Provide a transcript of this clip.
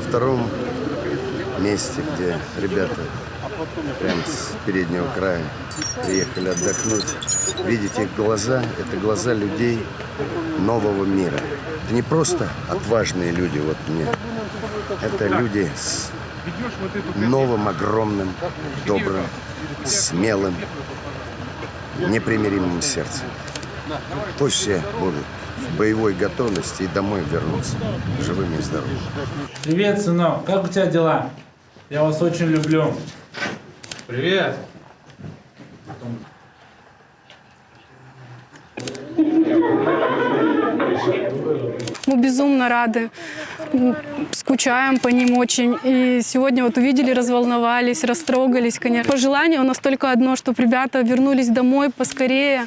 втором месте, где ребята прям с переднего края приехали отдохнуть. Видите их глаза, это глаза людей нового мира. Это не просто отважные люди, вот мне. Это люди с новым, огромным, добрым, смелым, непримиримым сердцем. Пусть все будут в боевой готовности и домой вернутся живыми и здоровыми. Привет, сынок, как у тебя дела? Я вас очень люблю. Привет. Мы безумно рады, скучаем по ним очень. И сегодня вот увидели, разволновались, растрогались, конечно. Пожелание у нас только одно, чтобы ребята вернулись домой поскорее.